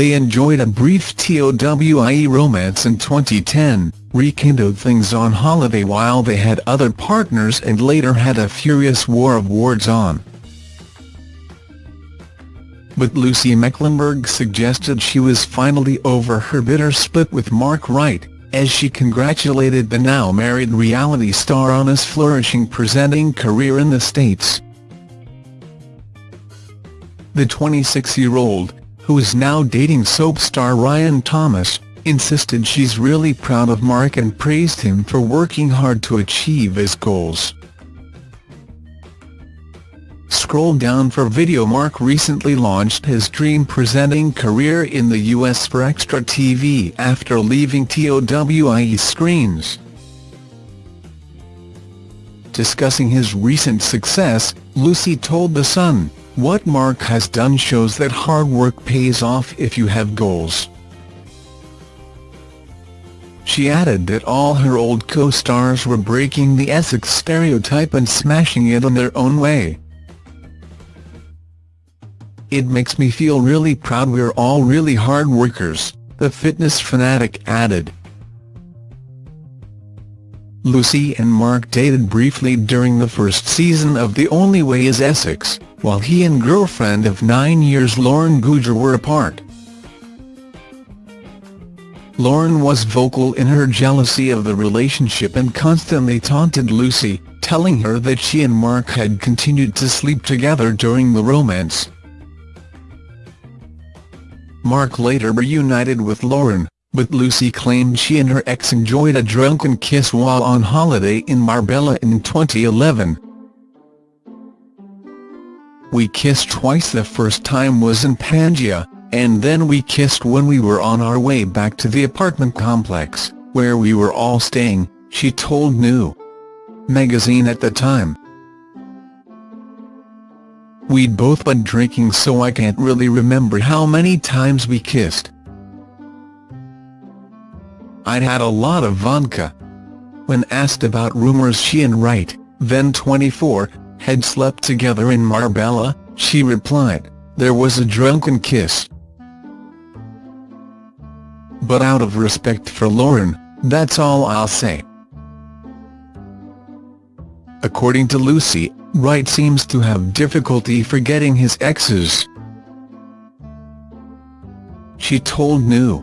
They enjoyed a brief TOWIE romance in 2010, rekindled things on holiday while they had other partners and later had a furious war of words on. But Lucy Mecklenburgh suggested she was finally over her bitter split with Mark Wright, as she congratulated the now-married reality star on his flourishing presenting career in the States. The 26-year-old, who is now dating soap star Ryan Thomas, insisted she's really proud of Mark and praised him for working hard to achieve his goals. Scroll down for video Mark recently launched his dream presenting career in the US for Extra TV after leaving TOWIE screens. Discussing his recent success, Lucy told The Sun, what Mark has done shows that hard work pays off if you have goals. She added that all her old co-stars were breaking the Essex stereotype and smashing it in their own way. It makes me feel really proud we're all really hard workers, the fitness fanatic added. Lucy and Mark dated briefly during the first season of The Only Way is Essex while he and girlfriend of nine years Lauren Goodger were apart. Lauren was vocal in her jealousy of the relationship and constantly taunted Lucy, telling her that she and Mark had continued to sleep together during the romance. Mark later reunited with Lauren, but Lucy claimed she and her ex enjoyed a drunken kiss while on holiday in Marbella in 2011. We kissed twice the first time was in Pangaea, and then we kissed when we were on our way back to the apartment complex, where we were all staying, she told New magazine at the time. We'd both been drinking so I can't really remember how many times we kissed. I'd had a lot of vodka. When asked about rumours she and Wright, then 24, had slept together in Marbella, she replied, there was a drunken kiss. But out of respect for Lauren, that's all I'll say. According to Lucy, Wright seems to have difficulty forgetting his exes. She told New.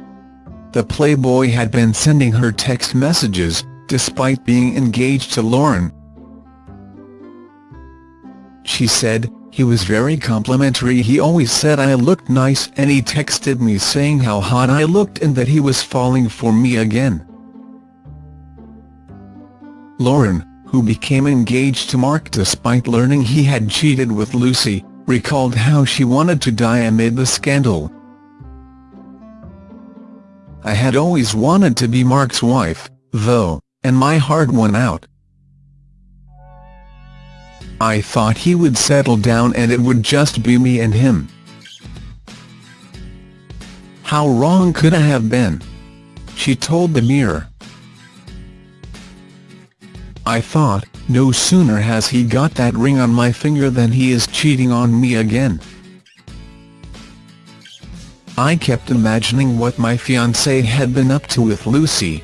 The Playboy had been sending her text messages, despite being engaged to Lauren, she said, he was very complimentary he always said I looked nice and he texted me saying how hot I looked and that he was falling for me again. Lauren, who became engaged to Mark despite learning he had cheated with Lucy, recalled how she wanted to die amid the scandal. I had always wanted to be Mark's wife, though, and my heart went out. I thought he would settle down and it would just be me and him. How wrong could I have been? She told the Mirror. I thought, no sooner has he got that ring on my finger than he is cheating on me again. I kept imagining what my fiancé had been up to with Lucy,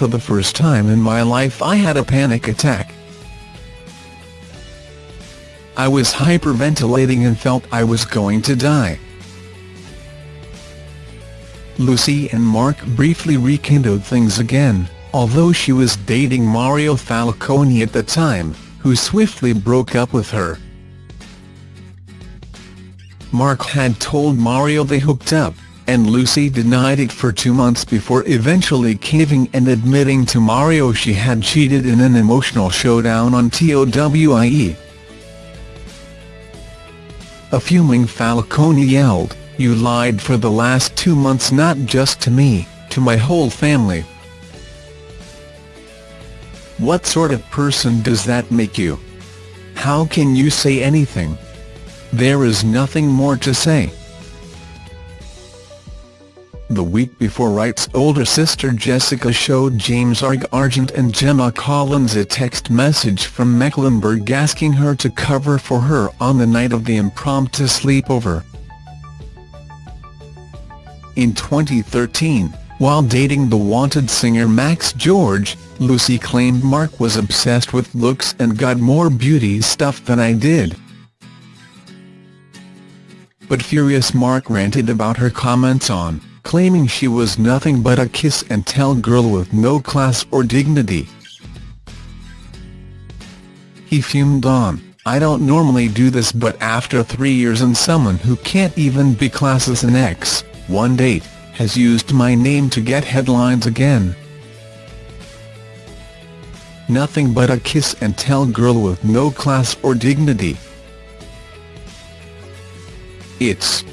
for the first time in my life I had a panic attack. I was hyperventilating and felt I was going to die. Lucy and Mark briefly rekindled things again, although she was dating Mario Falcone at the time, who swiftly broke up with her. Mark had told Mario they hooked up, and Lucy denied it for two months before eventually caving and admitting to Mario she had cheated in an emotional showdown on TOWIE. A fuming Falcone yelled, you lied for the last two months not just to me, to my whole family. What sort of person does that make you? How can you say anything? There is nothing more to say. The week before Wright's older sister Jessica showed James Arg Argent and Gemma Collins a text message from Mecklenburgh asking her to cover for her on the night of the impromptu sleepover. In 2013, while dating the wanted singer Max George, Lucy claimed Mark was obsessed with looks and got more beauty stuff than I did. But furious Mark ranted about her comments on, claiming she was nothing but a kiss-and-tell girl with no class or dignity. He fumed on, I don't normally do this but after three years and someone who can't even be classed as an ex, one date, has used my name to get headlines again. Nothing but a kiss-and-tell girl with no class or dignity. It's